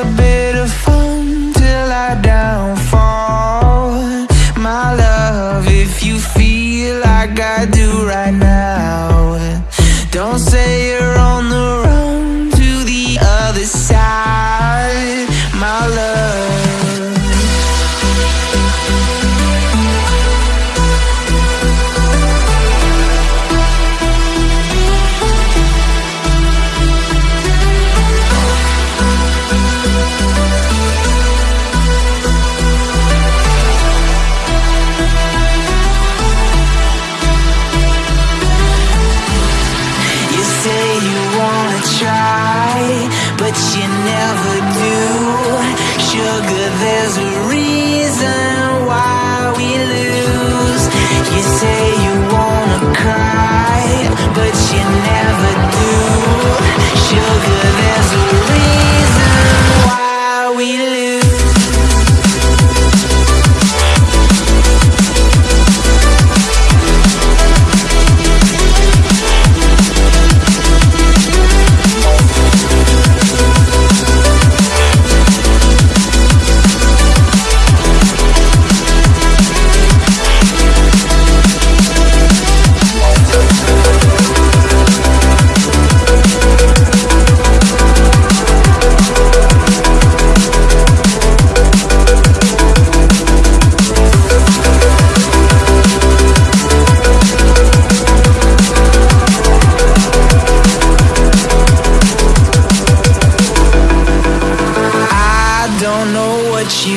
a bit of fun till I downfall. My love, if you feel like I do but you never do. Sugar, there's a reason why we lose. You say you wanna cry, but you never do. Sugar.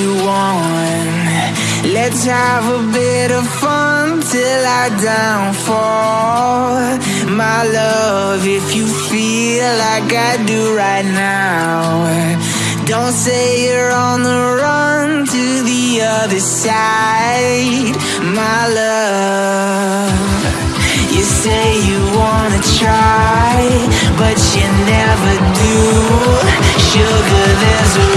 You want. Let's have a bit of fun till I downfall. My love, if you feel like I do right now, don't say you're on the run to the other side. My love, you say you wanna try, but you never do. Sugar, there's a